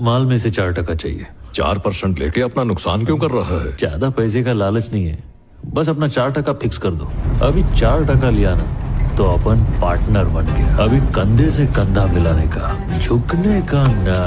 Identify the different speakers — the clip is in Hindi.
Speaker 1: माल में से चार टका चाहिए।
Speaker 2: चार परसेंट लेके अपना नुकसान क्यों कर रहा है?
Speaker 1: ज़्यादा पैसे का लालच नहीं है। बस अपना चार टका फिक्स कर दो। अभी चार टका लिया ना तो अपन पार्टनर बन गए। अभी कंधे से कंधा मिलाने का झुकने का ना